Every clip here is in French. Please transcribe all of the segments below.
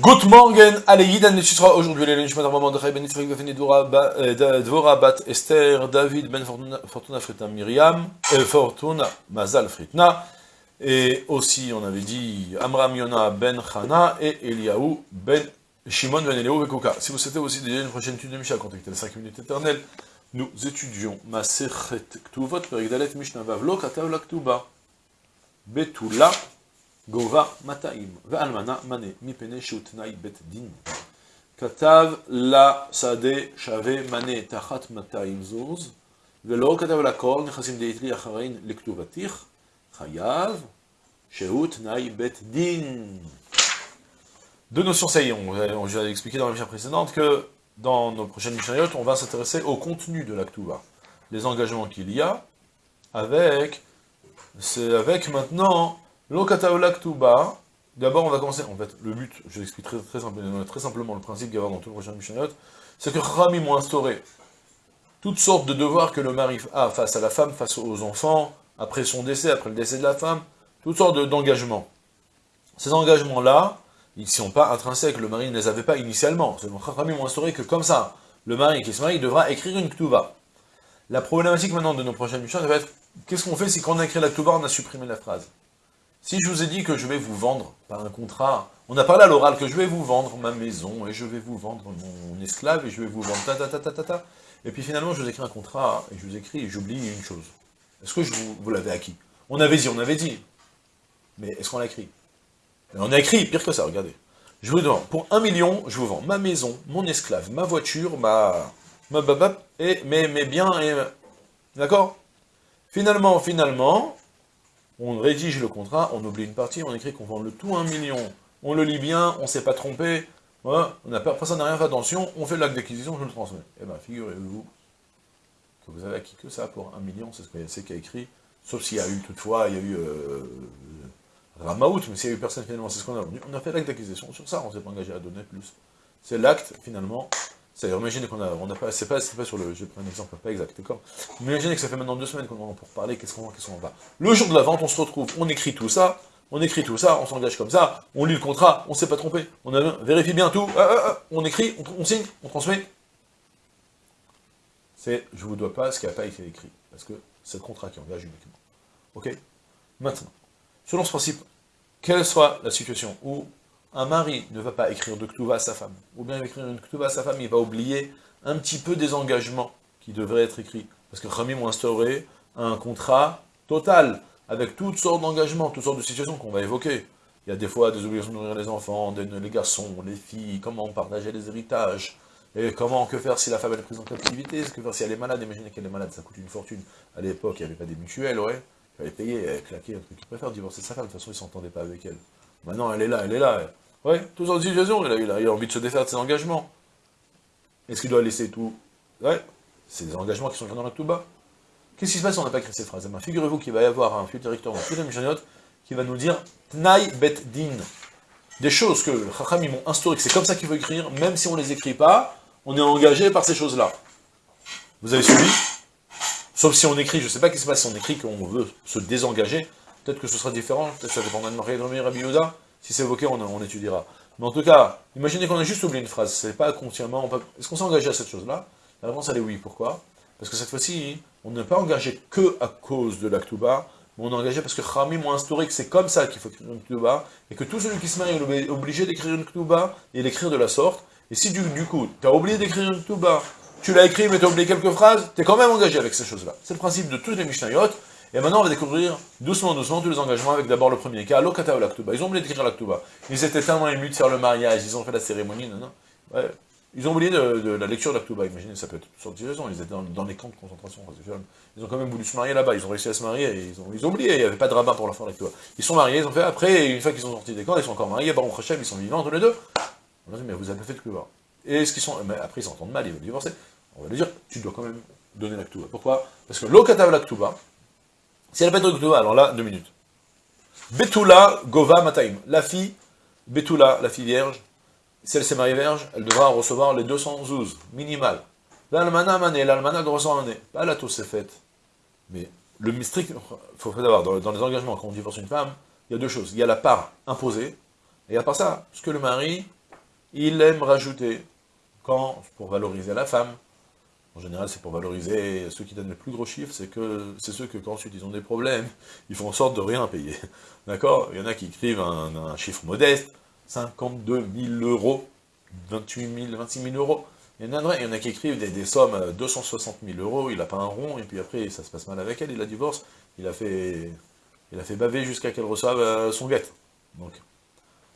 Good morning, allez, Yidan sera aujourd'hui les lunchs, madame de Ben Yitzhak Befeni Dvora Bat Esther, David Ben Fortuna Fritna Myriam, Fortuna Mazal Fritna, et aussi on avait dit Amram Yona Ben Chana et Eliaou Ben Shimon Ben Eliaou Vekouka. Si vous souhaitez aussi déjà une prochaine étude de Misha, contactez les 5 minutes éternelles, nous étudions Maserhet Ktuvot, Perigdalet Mishnah Vavlo, Katav la Ktuba, Betula, Gova Mataim, Ve'almana Mane, Mipene Sheutnai Bet Din. La Sade Shave Mane Tachat Mataim Zuz, Velo Katav la Kol, Nechasim Deitri Acharein Lektuvatich, Chayav, Sheutnai Bet Din. Deux notions, ça y est, on, je expliqué dans la mission précédente que dans nos prochaines Mishnayot, on va s'intéresser au contenu de l'Aktuva. Les engagements qu'il y a avec, avec maintenant Lokata Laktuba, d'abord on va commencer, en fait, le but, je l'explique très, très, simplement, le principe qu'il y a dans tout le prochain Mishnayot, c'est que Khamim ont instauré toutes sortes de devoirs que le mari a face à la femme, face aux enfants, après son décès, après le décès de la femme, toutes sortes d'engagements. Ces engagements-là, ils ne sont pas intrinsèques, le mari ne les avait pas initialement. C'est Khamim ont instauré que comme ça, le mari qui se marie devra écrire une Ktuba. La problématique maintenant de nos prochaines Mishnayot, va être, qu'est-ce qu'on fait si quand on a écrit la Ktuba, on a supprimé la phrase? Si je vous ai dit que je vais vous vendre par un contrat, on a parlé à l'oral que je vais vous vendre ma maison, et je vais vous vendre mon esclave, et je vais vous vendre ta ta ta ta ta ta, et puis finalement je vous écris un contrat, et je vous écris, et j'oublie une chose. Est-ce que je vous, vous l'avez acquis? On avait dit, on avait dit. Mais est-ce qu'on l'a écrit? On a écrit, pire que ça, regardez. Je vous vends, pour un million, je vous vends ma maison, mon esclave, ma voiture, ma... ma et mes, mes biens, et... D'accord? Finalement, finalement, on rédige le contrat, on oublie une partie, on écrit qu'on vend le tout un million, on le lit bien, on ne s'est pas trompé, on personne n'a rien fait attention, on fait l'acte d'acquisition, je le transmets. Eh bien, figurez-vous que vous avez acquis que ça pour un million, c'est ce qu'il a écrit, sauf s'il y a eu toutefois, il y a eu euh, Ramaout, mais s'il y a eu personne finalement, c'est ce qu'on a vendu. On a fait l'acte d'acquisition, sur ça on s'est pas engagé à donner plus. C'est l'acte, finalement, c'est-à-dire, imaginez qu'on a, on a pas, c'est pas, pas sur le, je vais prendre un exemple pas exact, d'accord? Imaginez que ça fait maintenant deux semaines qu'on en pour parler, qu'est-ce qu'on qu'est-ce qu'on va? Le jour de la vente, on se retrouve, on écrit tout ça, on écrit tout ça, on s'engage comme ça, on lit le contrat, on s'est pas trompé, on a, vérifie bien tout, ah, ah, ah, on écrit, on, signe, on transmet. C'est, je vous dois pas ce qui n'a pas été écrit, parce que c'est le contrat qui engage uniquement. Ok? Maintenant, selon ce principe, quelle soit la situation où un mari ne va pas écrire de Ktuva à sa femme, ou bien écrire une Ktuva à sa femme, il va oublier un petit peu des engagements qui devraient être écrits. Parce que Khamim ont instauré un contrat total, avec toutes sortes d'engagements, toutes sortes de situations qu'on va évoquer. Il y a des fois des obligations de nourrir les enfants, les garçons, les filles, comment partager les héritages, et comment, que faire si la femme est prise en captivité, que faire si elle est malade, imaginez qu'elle est malade, ça coûte une fortune. À l'époque, il n'y avait pas des mutuelles, ouais, il fallait payer, claquer un truc. Il préfère divorcer sa femme, de toute façon, il ne s'entendait pas avec elle. Maintenant, elle est là, elle est là, Ouais, tout en situation, il a, il a envie de se défaire de ses engagements. Est-ce qu'il doit laisser tout? Ouais, c'est des engagements qui sont dans la tout bas. Qu'est-ce qui se passe si on n'a pas écrit ces phrases? Eh ben, Figurez-vous qu'il va y avoir un futur directeur dans toute la qui va nous dire Tnai bet din. Des choses que le Chacham m'ont instauré, que c'est comme ça qu'il faut écrire, même si on ne les écrit pas, on est engagé par ces choses-là. Vous avez suivi? Sauf si on écrit, je ne sais pas ce qui se passe si on écrit qu'on veut se désengager, peut-être que ce sera différent, peut-être que ça dépendra de Marie Rabbi Yehuda, si c'est évoqué, on, étudiera. Mais en tout cas, imaginez qu'on a juste oublié une phrase, c'est pas consciemment... Est-ce qu'on s'est engagé à cette chose-là? La réponse, elle est oui. Pourquoi? Parce que cette fois-ci, on n'est pas engagé que à cause de l'Aktuba, mais on est engagé parce que Khami m'a instauré que c'est comme ça qu'il faut écrire une Ktuba, et que tout celui qui se marie est obligé d'écrire une Ktuba, et d'écrire de la sorte, et si du, coup, tu as oublié d'écrire une Ktuba, tu l'as écrit mais tu as oublié quelques phrases, tu es quand même engagé avec ces choses-là. C'est le principe de toutes les Mishnayot, et maintenant, on va découvrir doucement, doucement tous les engagements avec d'abord le premier cas, l'Okata ou l'Aktuba. Ils ont oublié d'écrire l'Aktuba. Ils étaient tellement émus de faire le mariage, ils ont fait la cérémonie, non, non. Ils ont oublié de, la lecture de l'Aktuba. Imaginez, ça peut être toutes sortes de raisons. Ils étaient dans, les camps de concentration. Ils ont quand même voulu se marier là-bas. Ils ont réussi à se marier. Et ils, ont, ils ont oublié. Il n'y avait pas de rabbin pour leur faire l'Aktuba. Ils sont mariés. Ils ont fait après. une fois qu'ils sont sortis des camps, ils sont encore mariés. Baron Hachem, ils sont vivants tous les deux. On a dit, mais vous avez fait le Et ce qu'ils sont. Mais après, ils s'entendent mal. Ils veulent divorcer. On va lui dire, tu dois quand même donner l'Aktuba. Pourquoi? Parce que l'Okata l'Aktuba, si elle n'a pas de Ketouba, alors là, deux minutes. Betula Gova Mataim. La fille, Betula, la fille vierge, si elle s'est mariée vierge, elle devra recevoir les 200 zouz, minimal. L'almana mané, l'almana recevoir un Pas la c'est faite. Mais le strict, il faut savoir, dans, dans, les engagements, quand on divorce une femme, il y a deux choses. Il y a la part imposée, et à part ça, ce que le mari il aime rajouter, quand, pour valoriser la femme, en général, c'est pour valoriser ceux qui donnent le plus gros chiffre, c'est que c'est ceux que quand ensuite ils ont des problèmes, ils font en sorte de rien payer. D'accord? Il y en a qui écrivent un, chiffre modeste, 52 000 euros, 28 000, 26 000 euros. Il y en a, y en a qui écrivent des, sommes 260 000 euros, il n'a pas un rond, et puis après ça se passe mal avec elle, il la divorce, il a fait, il a fait baver jusqu'à qu'elle reçoive euh, son guette.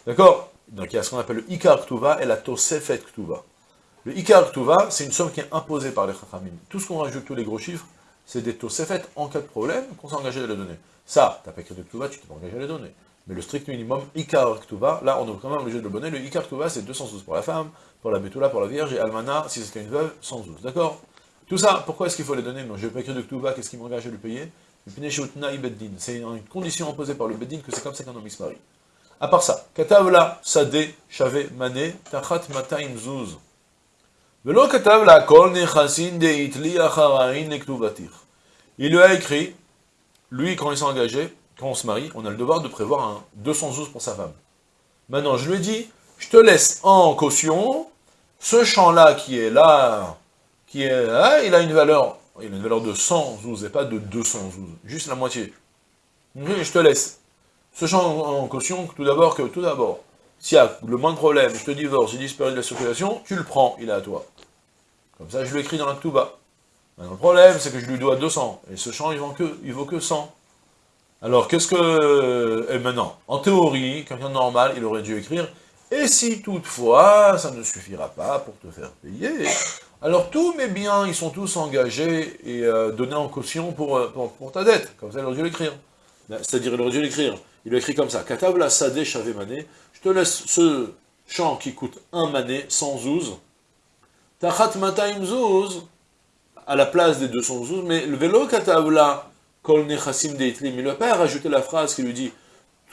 D'accord? Donc il y a ce qu'on appelle le Ikar Ktuva et la Tosefet Ktuva. Le Ikar Ktuva, c'est une somme qui est imposée par les Chachamim. Tout ce qu'on rajoute, tous les gros chiffres, c'est des Tosefet en cas de problème qu'on s'est engagé à les donner. Ça, tu n'as pas écrit de Ktuva, tu t'es pas engagé à les donner. Mais le strict minimum, Ikar Ktuva, là, on est quand même obligé de le donner. Le Ikar Ktuva, c'est 212 pour la femme, pour la Betula, pour la Vierge, et Almana, si c'était une veuve, 112. D'accord? Tout ça, pourquoi est-ce qu'il faut les donner? Moi, je n'ai pas écrit de Ktuva, qu'est-ce qui m'engage à lui payer? C'est une condition imposée par le Beddin que c'est comme ça qu'un homme se marie. À part ça, Katavla, Sade, Chave, Mané, Tachat, Mataim, Zuz. Il lui a écrit, lui, quand il s'est engagé, quand on se marie, on a le devoir de prévoir un 212 pour sa femme. Maintenant, je lui ai dit, je te laisse en caution, ce champ-là qui est là, qui est là, il a une valeur, il a une valeur de 112 et pas de 212, juste la moitié. Je te laisse. Ce champ en caution, tout d'abord, que tout d'abord, s'il y a le moins de problème, je te divorce, j'ai disparu de la circulation, tu le prends, il est à toi. Comme ça, je lui écris dans la Touba. le problème, c'est que je lui dois 200, et ce champ, il vaut que, vaut que 100. Alors, qu'est-ce que... Et maintenant, en théorie, quelqu'un de normal, il aurait dû écrire, et si toutefois, ça ne suffira pas pour te faire payer, alors tous mes biens, ils sont tous engagés et euh, donnés en caution euh, pour, pour, ta dette. Comme ça, il aurait dû l'écrire. Ben, c'est-à-dire, il aurait dû l'écrire. Il écrit comme ça, Katabla Sade Chave Mané, je te laisse ce champ qui coûte un mané, sans zouz, Tachat Mataim Zouz, à la place des 200 zouz, mais le vélo Katavla, Kol Nechassim Deitli, mais le père a rajouté la phrase qui lui dit,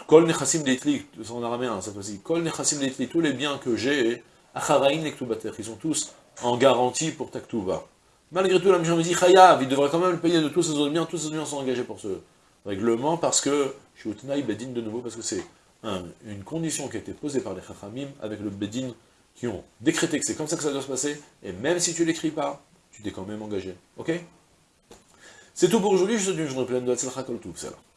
Kol Nechassim Deitli, en araméen cette fois-ci, Kol Nechassim Deitli, tous les biens que j'ai, Acharaïn Nektubater, ils sont tous en garantie pour Taktuba. Malgré tout, la mission me dit, Chayav, il devrait quand même payer de tous ses autres biens, tous ses biens sont engagés pour ce règlement, parce que, Shutnaï Bedin de nouveau, parce que c'est une condition qui a été posée par les Chachamim avec le Bedin qui ont décrété que c'est comme ça que ça doit se passer, et même si tu l'écris pas, tu t'es quand même engagé. Ok? C'est tout pour aujourd'hui, je te souhaite une journée pleine de Hatzlacha Kol